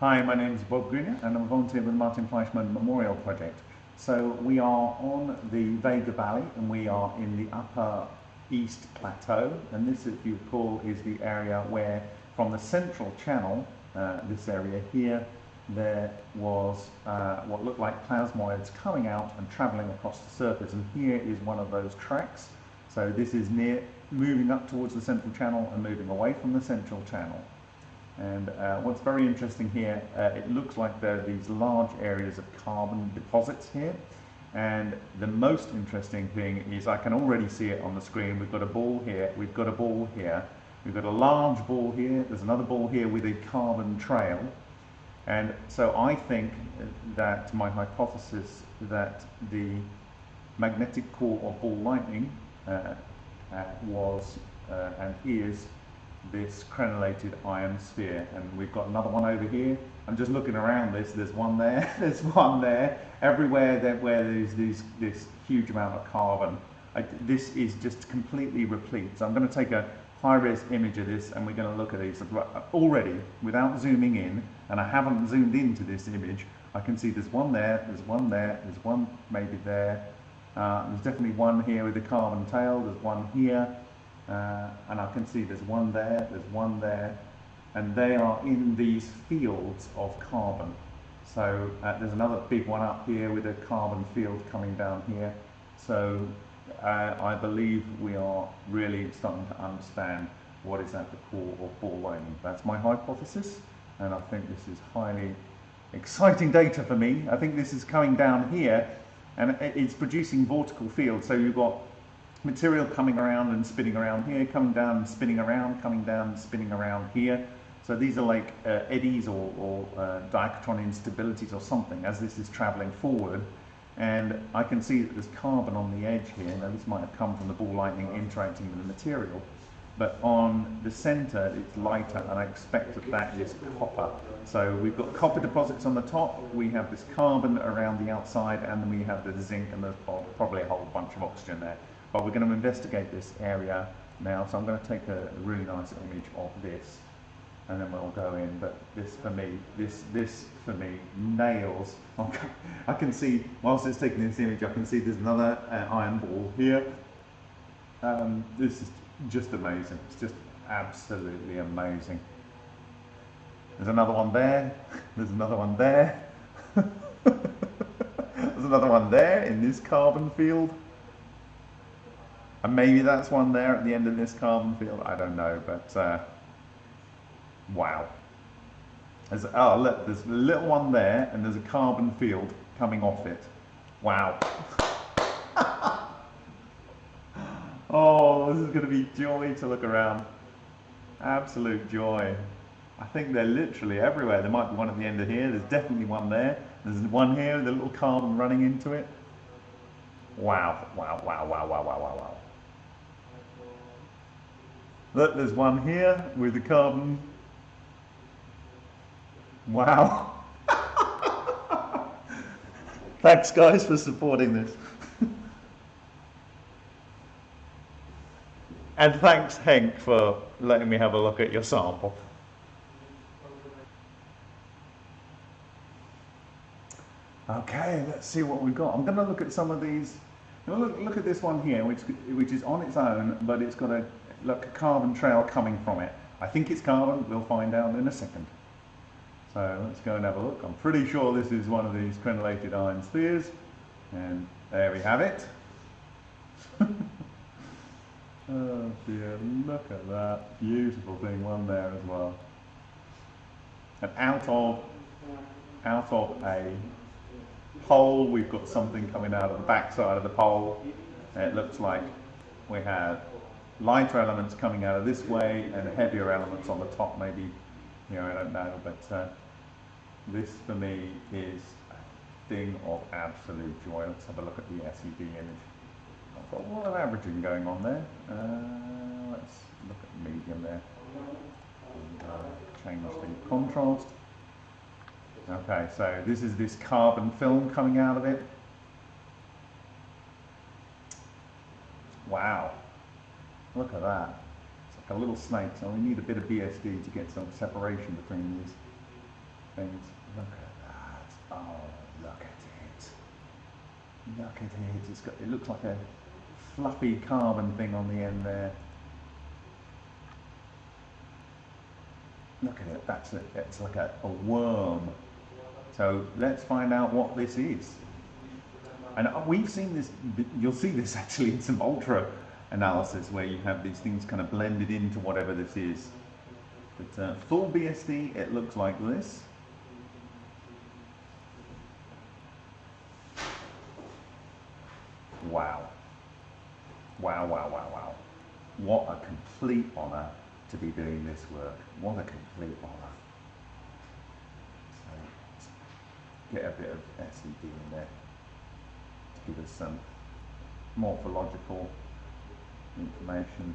Hi, my name is Bob Greenyer and I'm a volunteer with the Martin Fleischmann Memorial Project. So we are on the Vega Valley and we are in the upper east plateau and this, if you recall, is the area where from the central channel, uh, this area here, there was uh, what looked like plasmoids coming out and travelling across the surface and here is one of those tracks. So this is near moving up towards the central channel and moving away from the central channel. And uh, what's very interesting here, uh, it looks like there are these large areas of carbon deposits here. And the most interesting thing is I can already see it on the screen. We've got a ball here, we've got a ball here, we've got a large ball here, there's another ball here with a carbon trail. And so I think that my hypothesis that the magnetic core of ball lightning uh, uh, was uh, and is this crenellated iron sphere and we've got another one over here. I'm just looking around this there's one there there's one there. Everywhere that where there's this this huge amount of carbon I, this is just completely replete. So I'm going to take a high-res image of this and we're going to look at these. Already without zooming in and I haven't zoomed into this image I can see there's one there there's one there there's one maybe there. Uh, there's definitely one here with the carbon tail there's one here uh, and I can see there's one there, there's one there, and they are in these fields of carbon. So uh, there's another big one up here with a carbon field coming down here. So uh, I believe we are really starting to understand what is at the core of ball lightning. That's my hypothesis, and I think this is highly exciting data for me. I think this is coming down here, and it's producing vortical fields. So you've got material coming around and spinning around here, coming down and spinning around, coming down and spinning around here. So these are like uh, eddies or, or uh, instabilities or something as this is traveling forward. And I can see that there's carbon on the edge here. Now this might have come from the ball lightning interacting with the material. But on the center, it's lighter, and I expect that that is copper. So we've got copper deposits on the top, we have this carbon around the outside, and then we have the zinc, and there's probably a whole bunch of oxygen there. But we're going to investigate this area now, so I'm going to take a really nice image of this and then we'll go in. But this for me, this this for me nails. I can see whilst it's taking this image, I can see there's another uh, iron ball here. Um, this is just amazing. It's just absolutely amazing. There's another one there. There's another one there. there's another one there in this carbon field. And maybe that's one there at the end of this carbon field. I don't know, but uh, wow. There's, oh, look, there's a little one there, and there's a carbon field coming off it. Wow. oh, this is going to be joy to look around. Absolute joy. I think they're literally everywhere. There might be one at the end of here. There's definitely one there. There's one here with a little carbon running into it. Wow, wow, wow, wow, wow, wow, wow, wow. Look, there's one here with the carbon. Wow. Thanks guys for supporting this. and thanks Henk for letting me have a look at your sample. Okay, let's see what we've got. I'm going to look at some of these. Look, look at this one here, which, which is on its own, but it's got a look, a carbon trail coming from it. I think it's carbon, we'll find out in a second. So let's go and have a look. I'm pretty sure this is one of these crenellated iron spheres. And there we have it. oh dear, look at that. Beautiful thing, one there as well. And out of, out of a pole, we've got something coming out of the back side of the pole. It looks like we have lighter elements coming out of this way and heavier elements on the top maybe, you know, I don't know, but uh, this for me is a thing of absolute joy. Let's have a look at the SED image. I've got a lot of averaging going on there. Uh, let's look at the medium there. And, uh, change the contrast. Okay, so this is this carbon film coming out of it. Wow, Look at that. It's like a little snake, so we need a bit of BSD to get some separation between these. things. Look at that. Oh, look at it. Look at it. It's got, it looks like a fluffy carbon thing on the end there. Look at it. That's a, it's like a, a worm. So let's find out what this is. And we've seen this, you'll see this actually in some ultra analysis where you have these things kind of blended into whatever this is. But uh, full BSD, it looks like this. Wow. Wow, wow, wow, wow. What a complete honour to be doing this work. What a complete honour. So, get a bit of SED in there to give us some morphological information.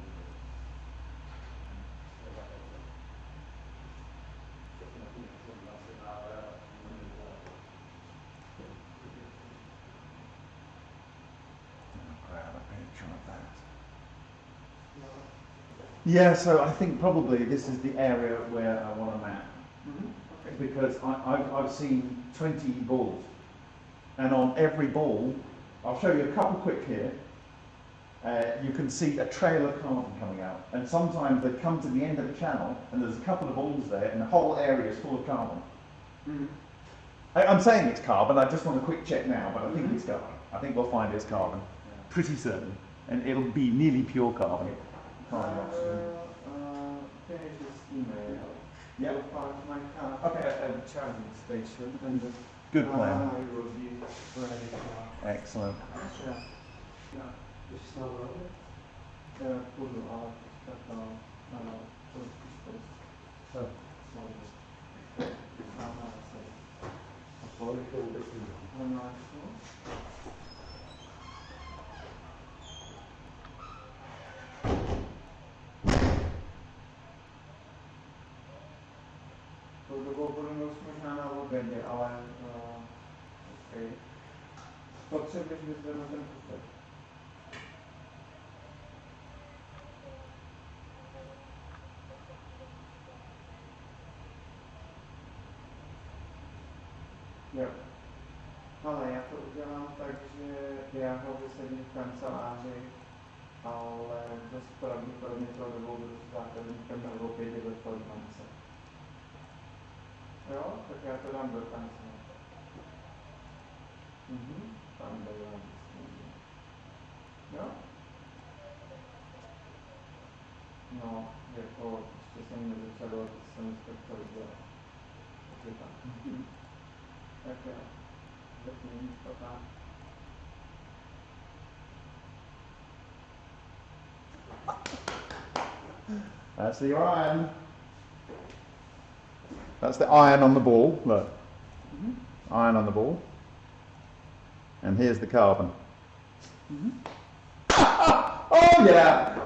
Yeah, so I think probably this is the area where I want to map. Because I, I've, I've seen 20 balls. And on every ball, I'll show you a couple quick here. Uh, you can see a trail of carbon coming out. And sometimes they come to the end of the channel and there's a couple of balls there and the whole area is full of carbon. Mm -hmm. I, am saying it's carbon, I just want a quick check now, but I think mm -hmm. it's carbon. I think we'll find it's carbon. Yeah. Pretty certain. And it'll be nearly pure carbon. Carbon uh, uh. Yeah. You'll find my car okay. at the charging station and the Good plan. I will be ready for Excellent. Yeah. Yeah. This is not over. Yeah, pull it out, cut down, no, no, put it this So, so this. No, no, so. Sorry for this. No, no, so. Na obědě, ale uh, okay. potřebuješ vyzvednout ten kufek. Jo. Ale já to udělám tak, že já ho vysedím v kanceláři, ale dost pravděpodobně to dobou budu s základníkem nebo pěti do formance. Jo, tak já to dám do kancel. Mhm, tam dám. Jo? No, jako, ještě jsem nezačal, jsem to dělat. Takže tak. Tak jo, zatím to tak. That's the iron. That's the iron on the ball. Look. Mm -hmm. Iron on the ball. And here's the carbon. Mm -hmm. oh, yeah.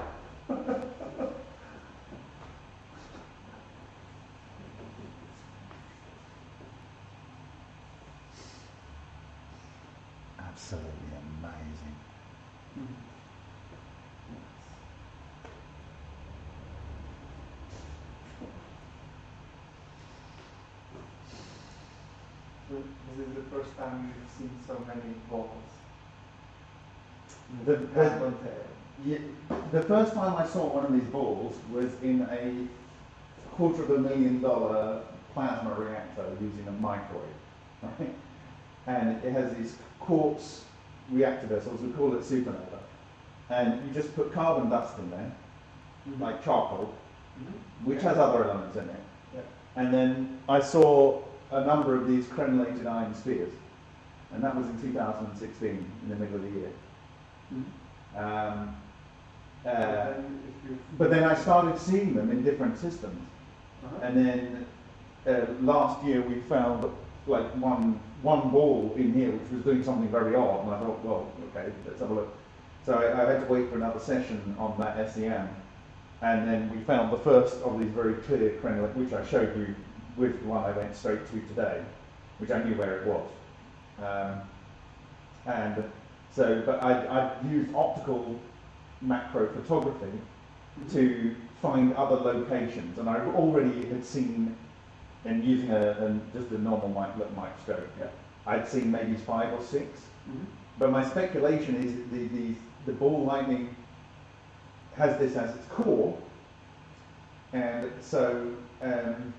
Absolutely amazing. Mm -hmm. this is the first time you've seen so many balls. The, the, yeah, the first time I saw one of these balls was in a quarter of a million dollar plasma reactor using a microwave. Right? And it has these quartz reactor vessels, we call it supernova. And you just put carbon dust in there, mm -hmm. like charcoal, mm -hmm. which has other elements in it. Yeah. And then I saw a number of these crenellated iron spheres. And that was in 2016, in the middle of the year. Mm. Um, uh, but then I started seeing them in different systems. Uh -huh. And then uh, last year we found like one, one ball in here which was doing something very odd. And I thought, well, okay, let's have a look. So I, I had to wait for another session on that SEM. And then we found the first of these very clear crenellate, which I showed you with the one I went straight to today, which I knew where it was. Um, and so, but I, I used optical macro photography to find other locations, and I already had seen and using a, just a normal mic, microscope, Yeah. I'd seen maybe five or six. Mhm. But my speculation is the, the, the ball lightning has this as its core, and so um,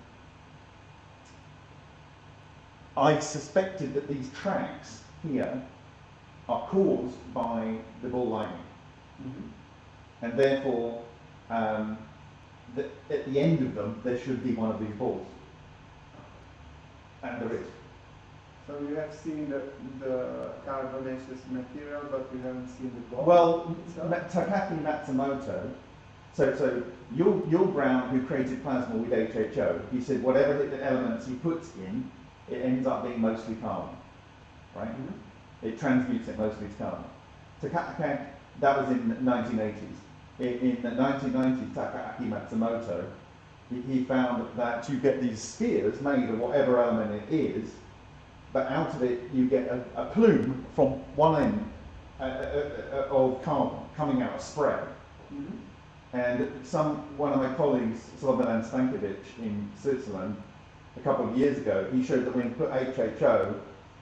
I suspected that these tracks here are caused by the ball lightning, Mhm. and therefore um, the, at the end of them there should be one of these balls, and there is. So you have seen the, the carbonaceous material, but you haven't seen the ball? Well, Takaaki Matsumoto, so, so Yull, Yull Brown, who created plasma with HHO, he said whatever the elements he puts in, it ends up being mostly carbon, right? Mhm. It transmutes it mostly to carbon. Takaaki, that was in the 1980s. In, in the 1990s, Takaaki Matsumoto, he, he found that you get these spheres made of whatever element it is, but out of it you get a, a plume from one end uh, uh, uh, uh, of carbon coming out of spray. Mhm. And some one of my colleagues, Slobodan Stankovic in Switzerland, a couple of years ago, he showed that when you put HHO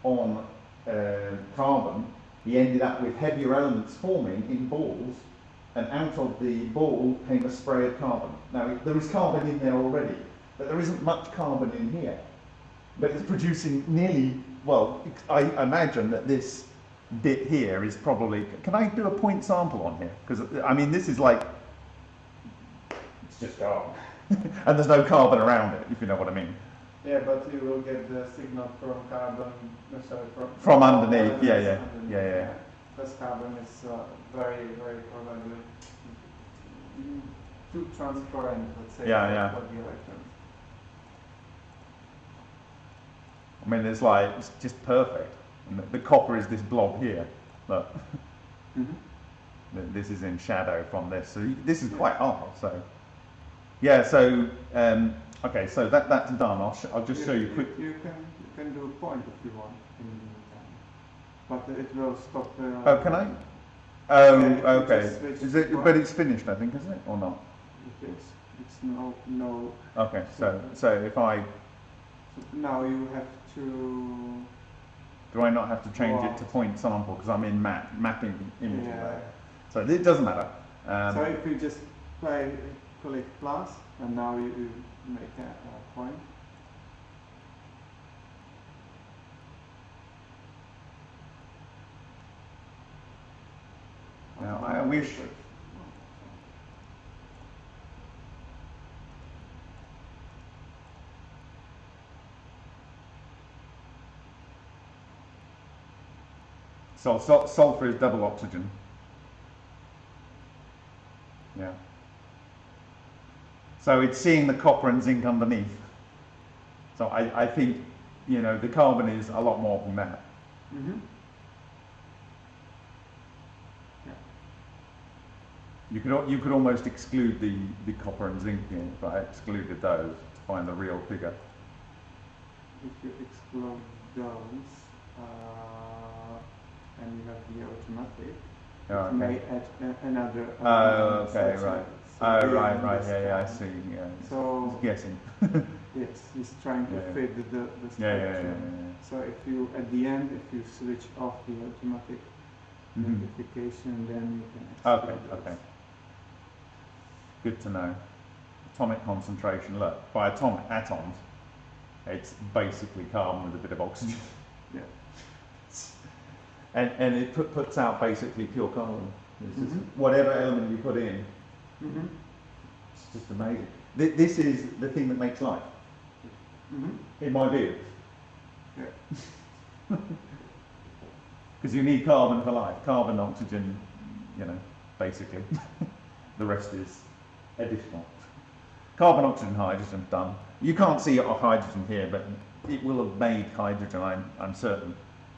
on uh, carbon, he ended up with heavier elements forming in balls, and out of the ball came a spray of carbon. Now there is carbon in there already, but there isn't much carbon in here. But it's producing nearly, well, I imagine that this bit here is probably, can I do a point sample on here? Because, I mean, this is like, it's just carbon. and there's no carbon around it, if you know what I mean. Yeah, but you will get the signal from carbon, no, sorry, from... From underneath, yeah, yeah, underneath, yeah, yeah. Because carbon is uh, very, very probably mm, too transparent, let's say, Yeah, for- yeah. for the electrons. I mean, it's like, it's just perfect. And the, the copper is this blob here. Look, Mm-hmm. this is in shadow from this. So you- this is quite hard, so. Yeah, so, um, okay, so that, that's done. I'll, sh- I'll just show you quick. You can, you can do a point if you want in the meantime. But it will stop. Uh, Oh, can I? Oh, Yeah, okay. Is it, but it's finished, I think, isn't it, or not? It is. It's no, no. Okay, so, so if I, So now you have to. do I not have to change it to point sample because I'm in map, mapping images Yeah. there? So it doesn't matter. Um, so if you just play, click plus, and now you, you make that a point. Now, um, I wish- So, sul- sulfur is double oxygen. Yeah. So it's seeing the copper and zinc underneath. So I, I think, you know, the carbon is a lot more than that. Mm-hmm. You could, you could almost exclude the, the copper and zinc here, but I excluded those to find the real figure. If you exclude those, uh, and you have the automatic, Oh, it may add another. Oh, element okay, right. Oh, right, right, yeah, yeah, I see, yeah. So- it's guessing. Yes, he's trying to Yeah, fit the, the, the structure. Yeah, yeah, yeah, yeah, So if you, at the end, if you switch off the automatic yeah. Mhm. notification, then you can. Okay, those. okay. Good to know. Atomic concentration, look, by atomic atoms, it's basically carbon with a bit of oxygen. Yeah. And, and it put, puts out basically pure carbon. Just Mhm. whatever element you put in, Mm-hmm. it's just amazing. Th- This is the thing that makes life, Mm-hmm. in my view. Yeah. Because you need carbon for life. Carbon, oxygen, you know, basically. the rest is additional. Carbon, oxygen, hydrogen, done. You can't see a hydrogen here, but it will have made hydrogen, I'm, I'm certain,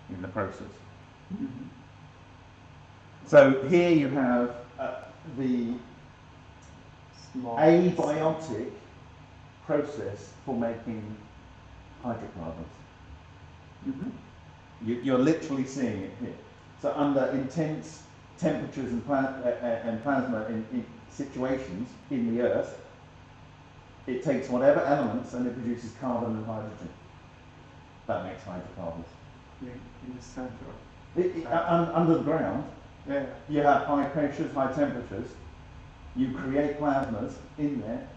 in the process. Mm-hmm. So here you have uh, the. Abiotic process for making hydrocarbons. Mm-hmm. You, you're literally seeing it here. So under intense temperatures and, uh, uh, and plasma in, in situations in the Earth, it takes whatever elements and it produces carbon and hydrogen. That makes hydrocarbons. In, in the center. It, it, uh, un- under the ground, Yeah. you have high pressures, high temperatures. You create plasmas in there.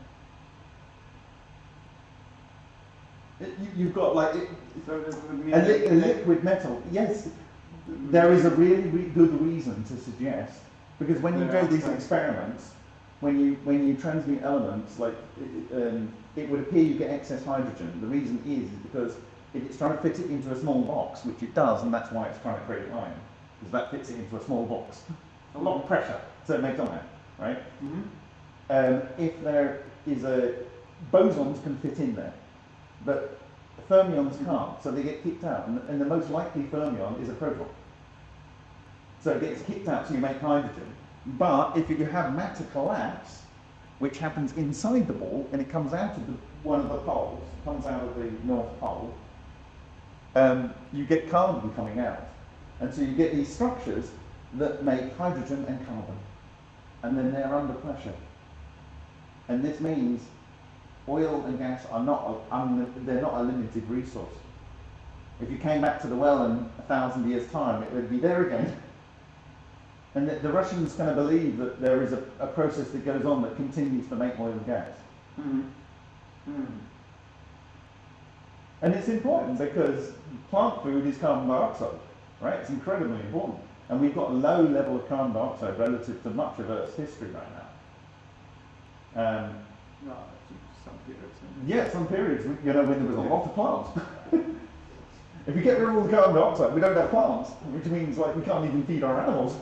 It, you, you've got like it, So this would mean a, li- a liquid metal. Yes, there is a really re- good reason to suggest because when you do these experiments, when you when you transmute elements, like it, um, it would appear you get excess hydrogen. The reason is, is because if it's trying to fit it into a small box, which it does, and that's why it's trying to create iron, because that fits it into a small box. A lot of pressure, so it makes iron, right? Mhm. Um, if there is a bosons can fit in there, but fermions can't, so they get kicked out. And, and the most likely fermion is a proton. So it gets kicked out, so you make hydrogen. But if you have matter collapse, which happens inside the ball, and it comes out of the, one of the poles, comes out of the north pole, um, you get carbon coming out. And so you get these structures that make hydrogen and carbon. And then they're under pressure. And this means oil and gas are not a, un, they're not a limited resource. If you came back to the well in a thousand years' time, it would be there again. And the, the Russians kind of believe that there is a, a process that goes on that continues to make oil and gas. Mhm. Mhm. And it's important because plant food is carbon dioxide, right? It's incredibly important. And we've got a low level of carbon dioxide relative to much of Earth's history right now. Um, No, some periods. Yeah, some periods, you know, when there was a lot of plants. if we get rid of all the carbon dioxide, we don't have plants, which means like we can't even feed our animals,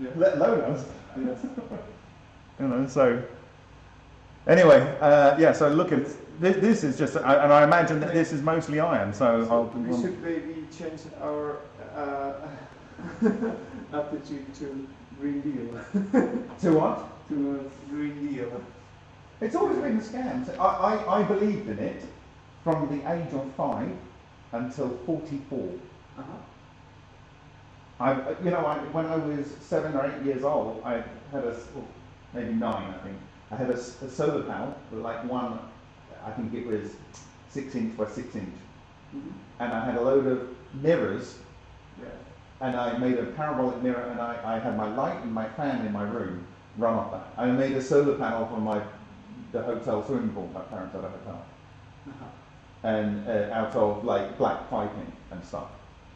Yeah. let alone us. Yes. You know, so anyway, uh, yeah. So look at this. This is just, I- and I imagine that this is mostly iron. So So I'll. we should maybe change our uh, attitude to Green Deal. to what? to a Green Deal. It's always been a scam. So I, I, I believed in it from the age of five until forty-four. Uh-huh. I, you know, I, when I was seven or eight years old, I had a, well, maybe nine, I think. I had a, a solar panel, with like one, I think it was six inch by six inch, Mhm. and I had a load of mirrors. And I made a parabolic mirror, and I, I had my light and my fan in my room run off that. I made a solar panel for my the hotel swimming pool. My parents had a hotel, Uh-huh. and uh, out of like black piping and stuff.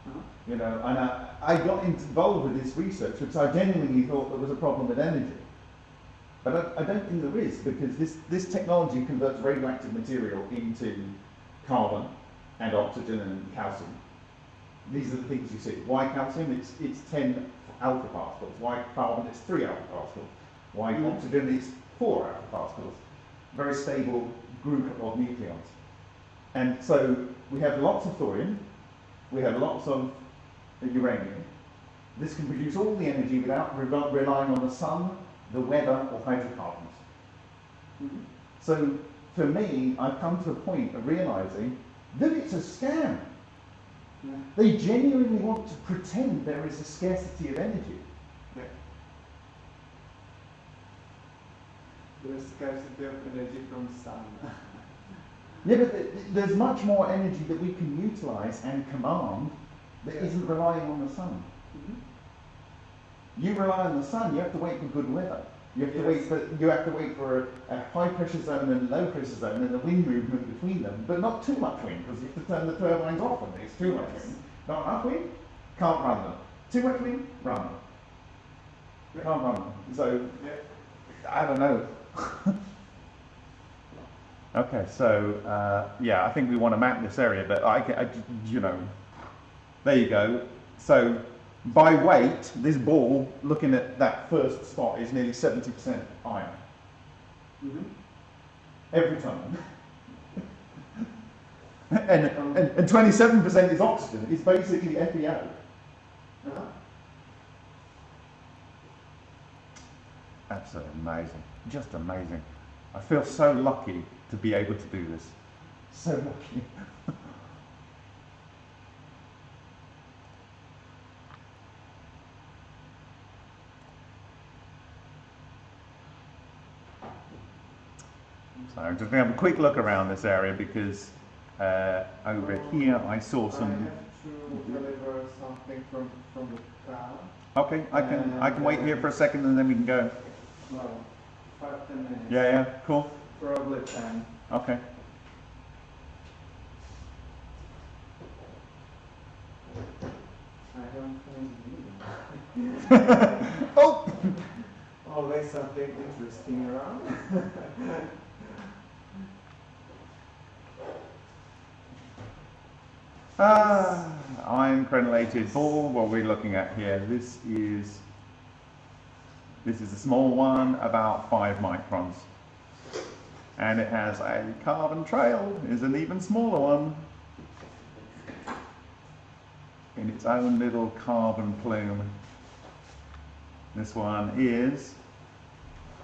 Uh-huh. You know, and I, I got involved with this research because I genuinely thought there was a problem with energy. But I, I don't think there is because this, this technology converts radioactive material into carbon and oxygen and calcium. These are the things you see. Why calcium? It's, it's 10 alpha particles. Why carbon? It's 3 alpha particles. Why Mhm. oxygen? It's 4 alpha particles. Very stable group of nucleons. And so we have lots of thorium, we have lots of uranium. This can produce all the energy without re- relying on the sun, the weather, or hydrocarbons. Mhm. So for me, I've come to a point of realizing that it's a scam. Yeah. They genuinely want to pretend there is a scarcity of energy. Yeah. There is scarcity of energy from sun. Yeah, but th- th- there's much more energy that we can utilize and command that Yeah. not relying on the sun. Mhm. You rely on the sun, you have to wait for good weather. You have to wait for you have to wait for a, a high pressure zone and a low pressure zone and the wind movement between them, but not too much wind because you have to turn the turbines off when there's too much wind. Not enough wind, can't run them. Too much wind, run them. Yeah. Can't run them. So Yeah. I don't know. okay, so uh, yeah, I think we want to map this area, but I, I- you know, there you go. So by weight, this ball, looking at that first spot, is nearly 70% iron Mhm. every time. and, and, and 27% is oxygen. It's basically FeO. Uh-huh. Absolutely amazing. Just amazing. I feel so lucky to be able to do this. So lucky. So I'm just going to have a quick look around this area because uh, over here I saw I some. have to deliver something from, from. Okay, I can I can wait here for a second and then we can go. No, five, ten minutes. Yeah, yeah, cool. Probably ten. Okay. I don't think oh! Always something interesting around. Ah, iron crenellated ball. What we're looking at here. This is this is a small one, about five microns, and it has a carbon trail. Is an even smaller one in its own little carbon plume. This one is,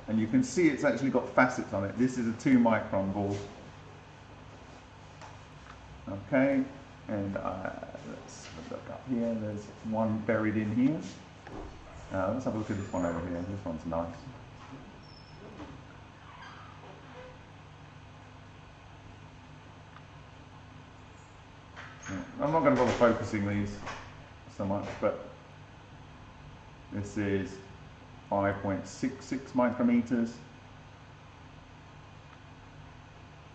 and you can see it's actually got facets on it. This is a two micron ball. Okay, and uh, let's look up here. There's one buried in here. Uh, let's have a look at this one over here. This one's nice. I'm not going to bother focusing these so much, but this is 5.66 micrometers.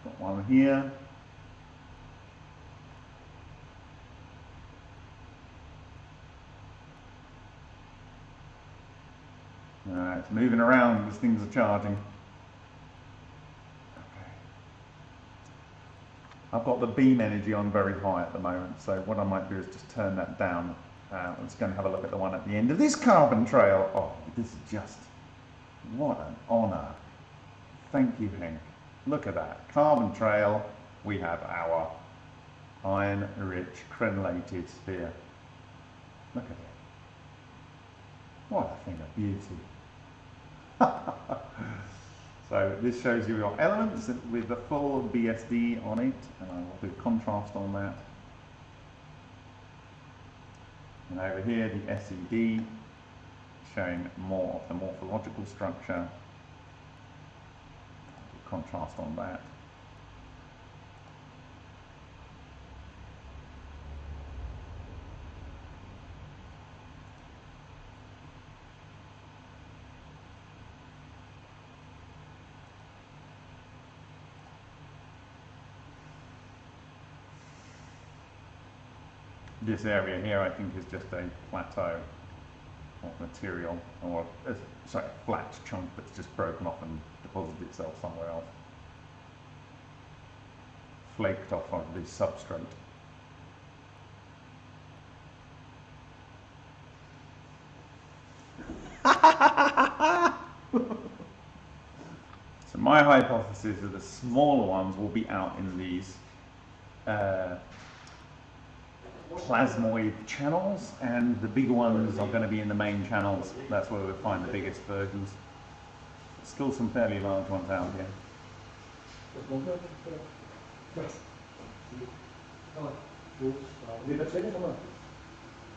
Got one here. Uh, it's moving around as things are charging. Okay. I've got the beam energy on very high at the moment, so what I might do is just turn that down. Uh, I'm just going to have a look at the one at the end of this carbon trail. Oh, this is just, what an honour. Thank you, Hank. Look at that. Carbon trail, we have our iron-rich crenellated sphere. Look at it. What a thing of beauty. so this shows you your elements with the full BSD on it, and I will do contrast on that. And over here the SED, showing more of the morphological structure. Contrast on that. This area here, I think, is just a plateau of material, or uh, sorry, a flat chunk that's just broken off and deposited itself somewhere else. Flaked off of the substrate. so my hypothesis is the smaller ones will be out in these uh, plasmoid channels, and the bigger ones are going to be in the main channels. That's where we'll find the biggest versions. Still some fairly large ones out here.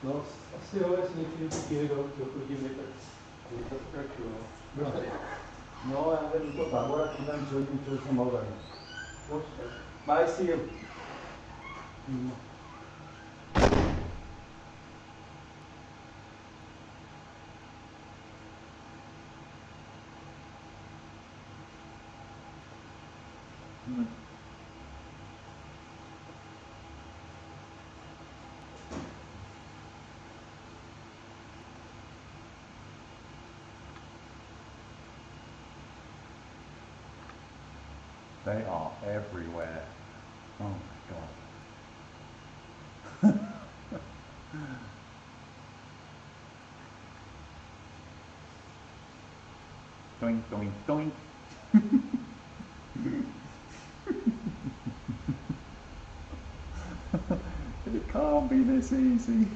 No, tak je to já vedu to. Počkej. Bye, see you. They are everywhere. Oh my god. doink, doink, doink. it can't be this easy.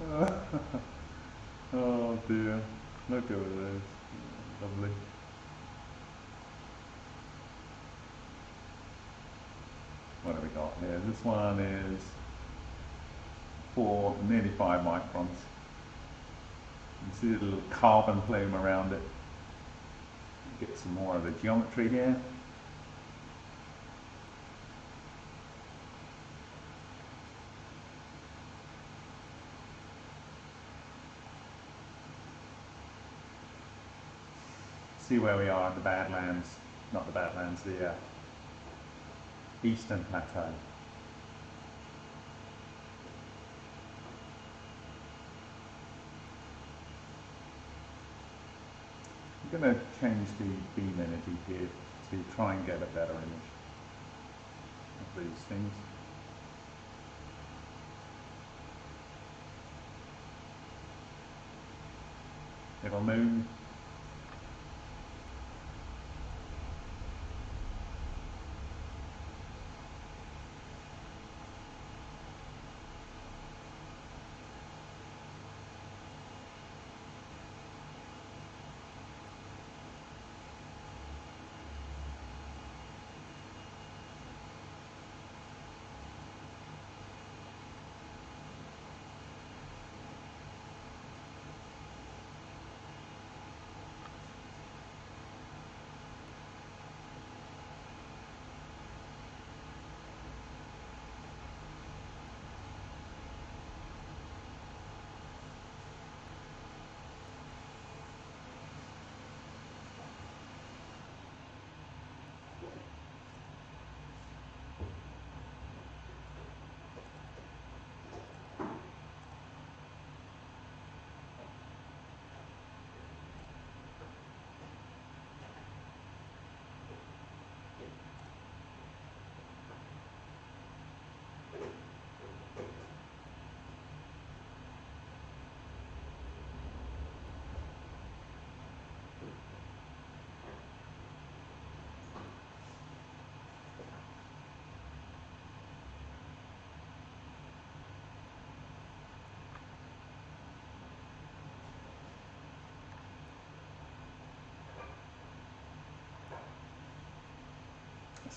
oh dear. Look at this. What have we got here? This one is four, nearly five microns. You can see the little carbon plume around it. get some more of the geometry here. See where we are in the Badlands, not the Badlands, the uh, Eastern Plateau. I'm going to change the beam energy here to try and get a better image of these things. Little moon.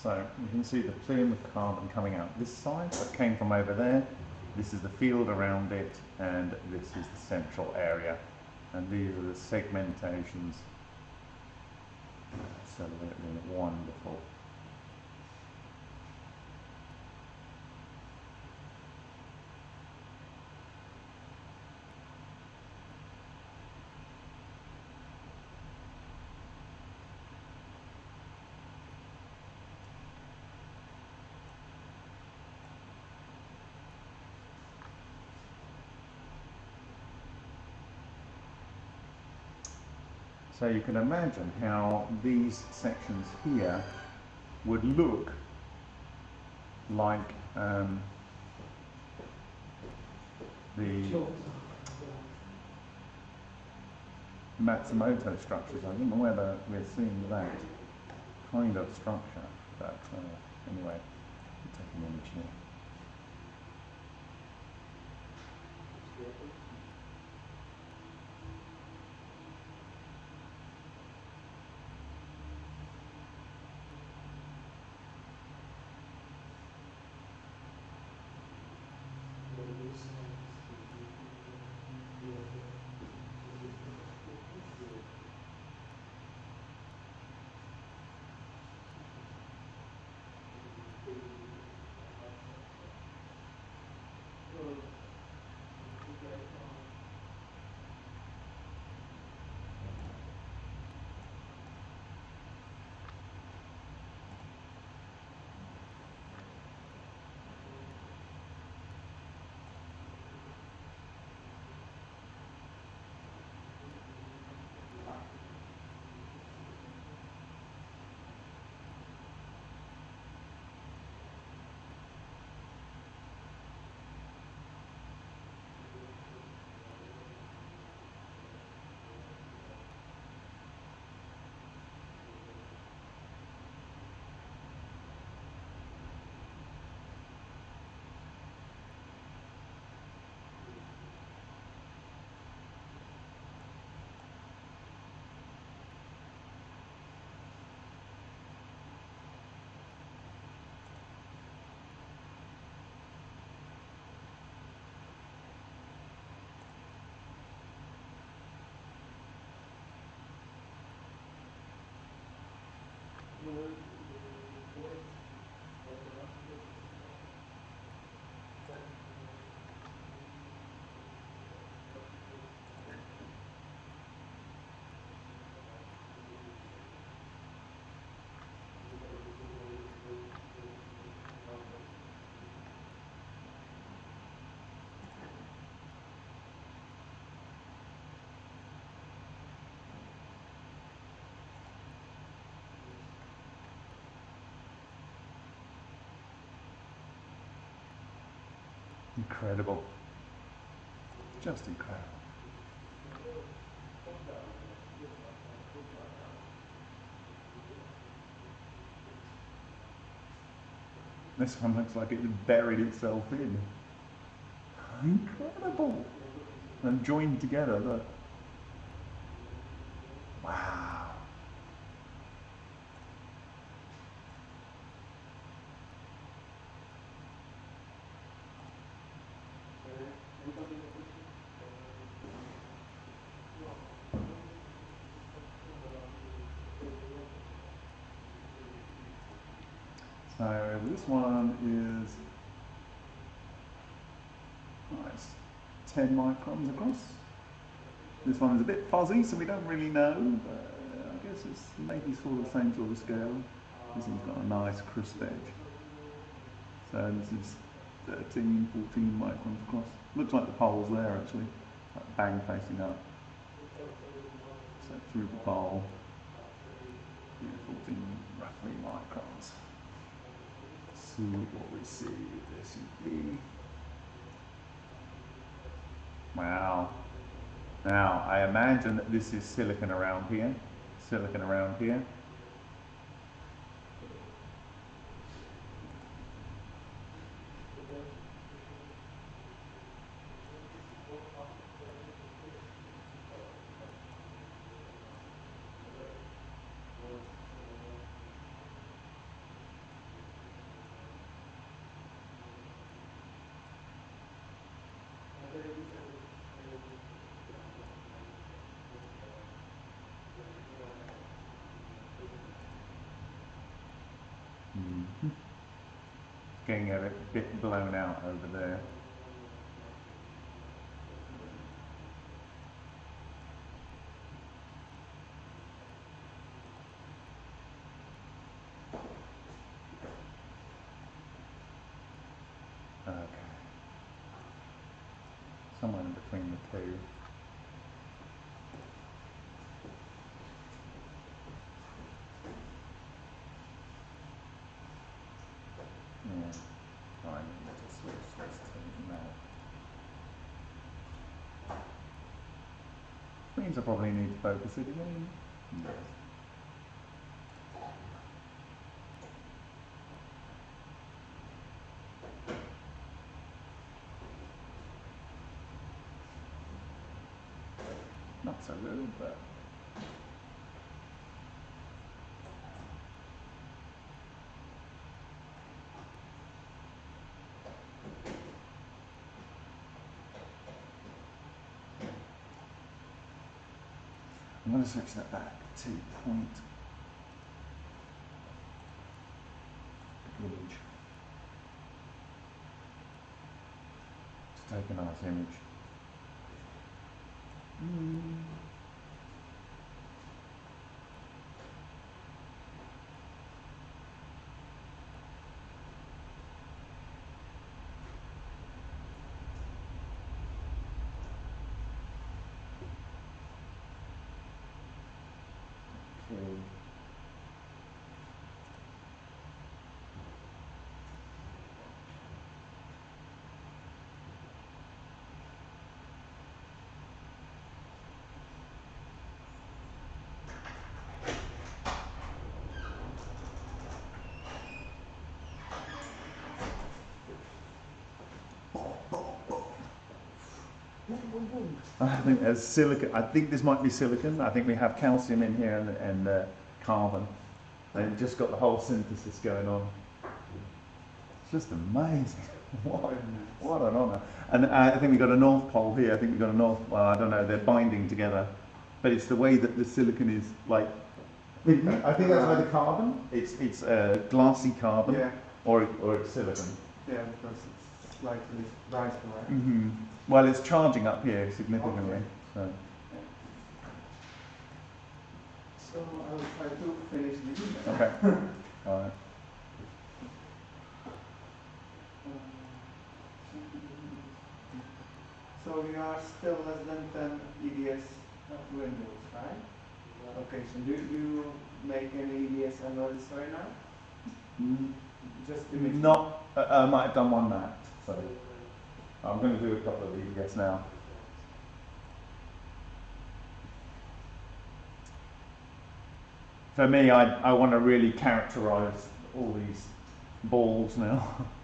So you can see the plume of carbon coming out this side that came from over there. This is the field around it and this is the central area. And these are the segmentations. Absolutely wonderful. So you can imagine how these sections here would look like um, the Matsumoto structures. I don't know whether we're seeing that kind of structure, but uh, anyway, I'll take an image here. Lord. Incredible. Just incredible. This one looks like it buried itself in. Incredible. And joined together. Look. Wow. So this one is oh, 10 microns across. This one is a bit fuzzy, so we don't really know, but uh, I guess it's maybe sort of the same sort of scale. This one's got a nice crisp edge. So this is 13, 14 microns across. Looks like the pole's there actually, like bang facing up. So through the pole, yeah, 14 roughly microns Let's see what we see with SUV. Wow. Now, I imagine that this is silicon around here. Silicon around here. Blown out over there. Okay. Somewhere in between the two. Yeah. Right, let us switch this to that. Means I probably need to focus it again. Yes. Not so good, but I'm going to switch that back to point image. To take a nice image. Mm. Okay. I think there's silicon. I think this might be silicon. I think we have calcium in here and, and uh, carbon. They've just got the whole synthesis going on. It's just amazing. what, what an honour. And uh, I think we've got a north pole here. I think we've got a north. Well, I don't know. They're binding together, but it's the way that the silicon is like I think that's either carbon. It's it's uh, glassy carbon, Yeah, or or it's silicon. yeah, because it's slightly right? hmm Well, it's charging up here significantly. Okay. So So I'll try to finish this. okay. All right. So we are still less than ten EDS windows, right? Okay, so do you make any EDS analysis right now? Mm, Just image. Not. Uh, I might have done one that. So I'm going to do a couple of these now. For me, I, I want to really characterize all these balls now.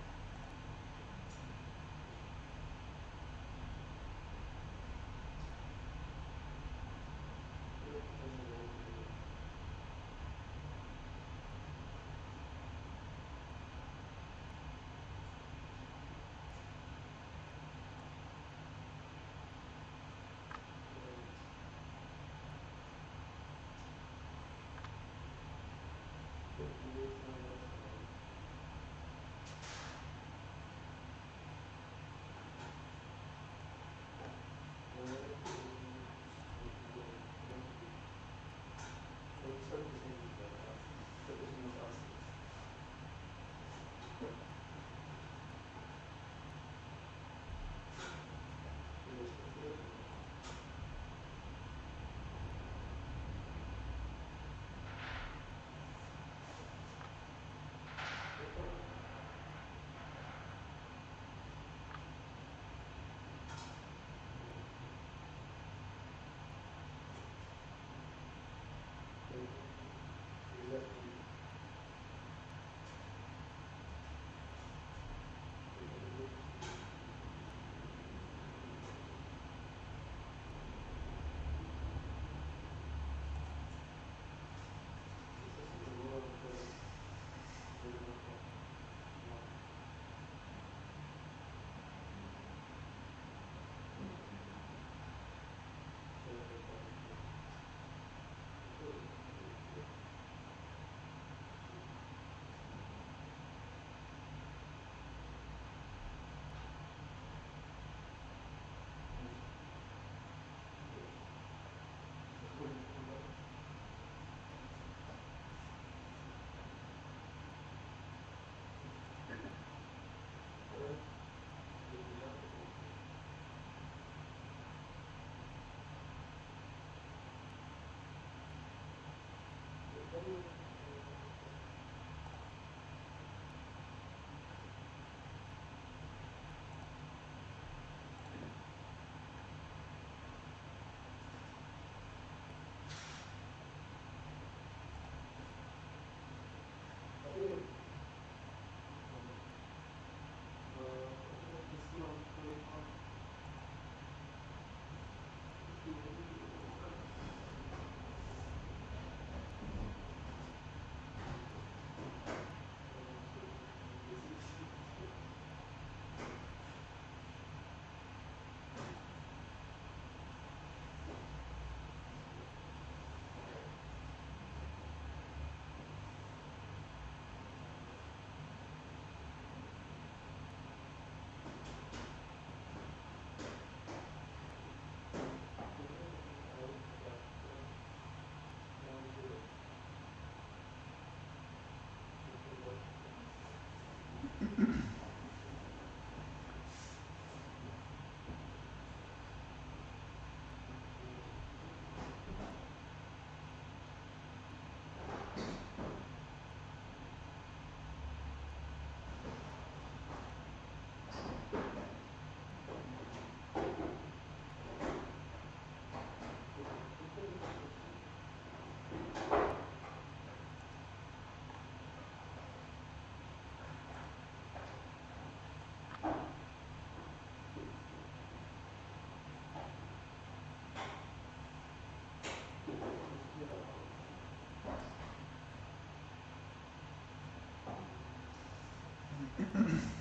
Mm-hmm.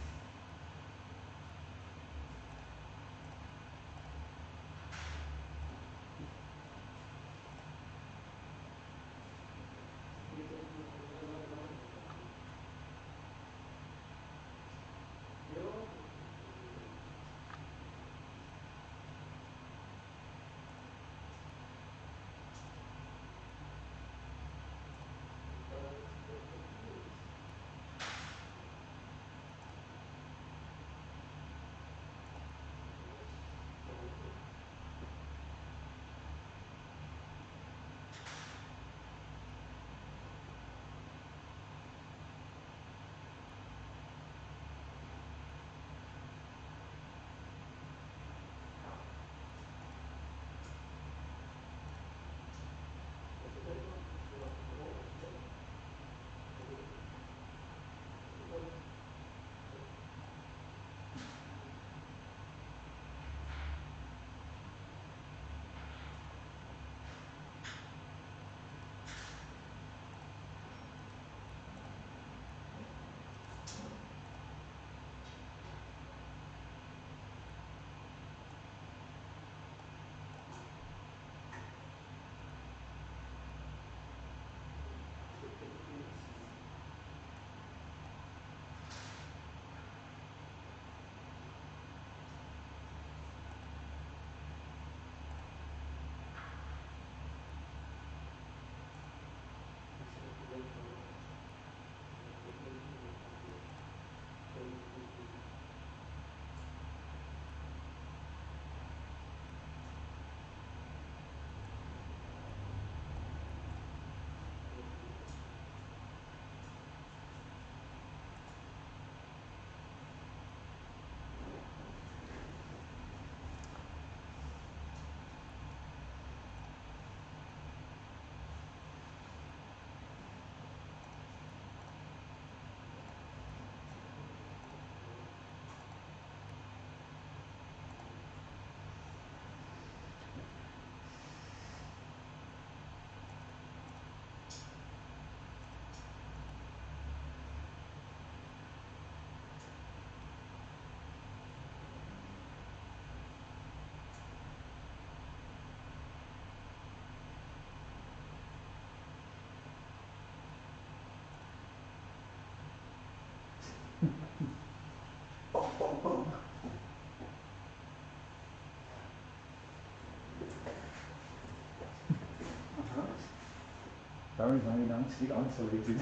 very, very nicely isolated.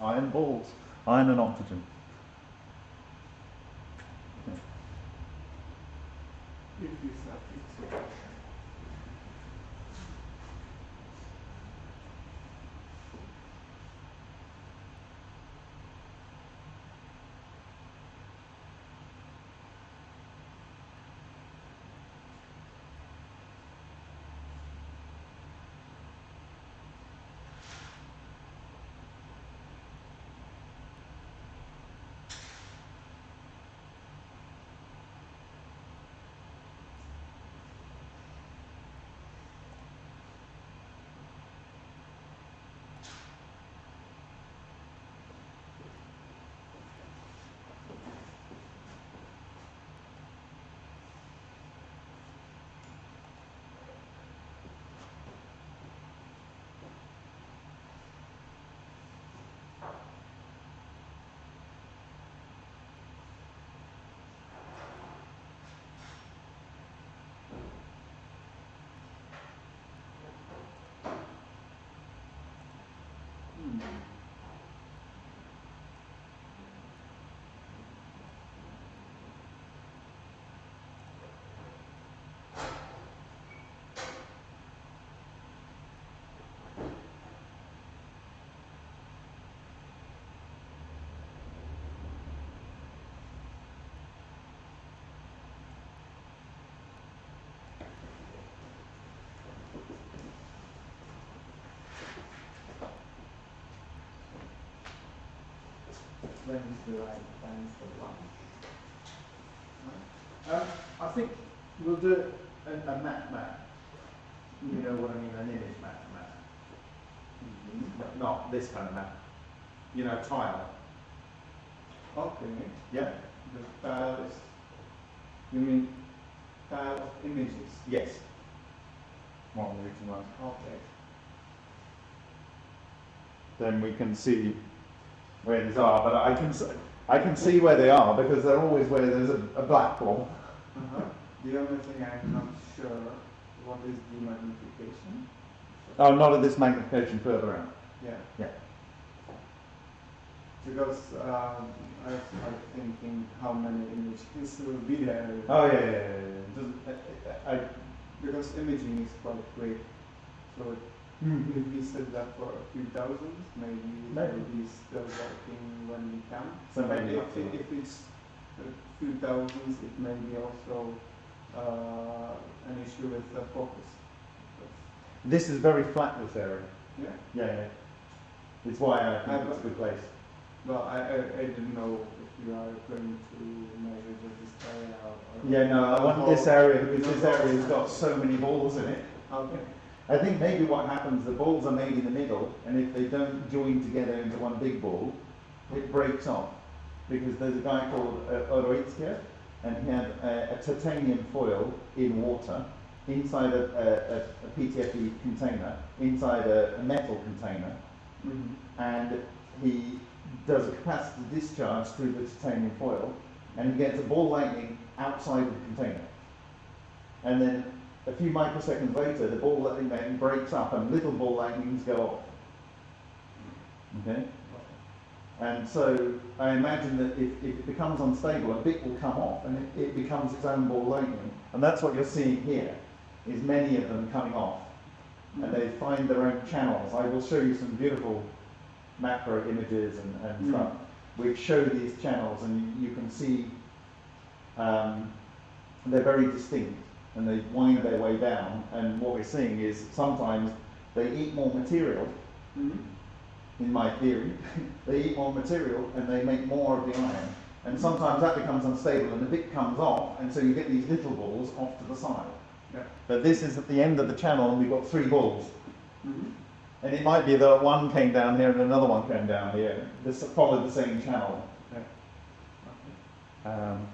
Iron balls, iron and oxygen. When is the right time for lunch? Um, I think we'll do a, a map map. You know what I mean, an image map map. Not- Not this kind of map. You know, tile. Okay, Yeah? the tiles, you mean tile of images? Yes. One reason was. Okay. Then we can see where these are, but I can, I can see where they are because they're always where there's a, a black ball. Uh-huh. The only thing I'm not sure, what is the magnification? Oh, not at this magnification further out. Yeah. Yeah. Because um, I started thinking how many images will be there. Oh, yeah, yeah, yeah, yeah. Doesn't- I, I, Because imaging is quite quick. So Hmm. If we set that for a few thousands, maybe Maybe. be still working when we can. So maybe if, much. if it's a few thousands, it may be also uh, an issue with the focus. This is very flat, this area. Yeah. Yeah, yeah. It's why I think it's a good place. Well, I, I, I didn't know if you are going to measure just this area Yeah, no, I want this area because this area's got so many balls in it. Okay. I think maybe what happens, the balls are made in the middle, and if they don't join together into one big ball, it breaks off. Because there's a guy called uh, and he had a, a titanium foil in water, inside a, a, a, PTFE container, inside a, a metal container, Mm-hmm. and he does a capacity discharge through the titanium foil, and he gets a ball lightning outside the container. And then a few microseconds later, the ball lightning then breaks up, and little ball lightnings go off. Okay? And so I imagine that if, if it becomes unstable, a bit will come off, and it, it becomes its own ball lightning. And that's what you're seeing here, is many of them coming off and they find their own channels. I will show you some beautiful macro images and, and Mm. stuff which show these channels, and you, you can see um, they're very distinct and they wind their way down. And what we're seeing is sometimes they eat more material. Mm-hmm. In my theory, they eat more material and they make more of the iron. And sometimes that becomes unstable and the bit comes off, and so you get these little balls off to the side. Yeah. But this is at the end of the channel, and we've got three balls. Mm-hmm. And it might be that one came down here and another one came down here. This followed the same channel. Okay. Um,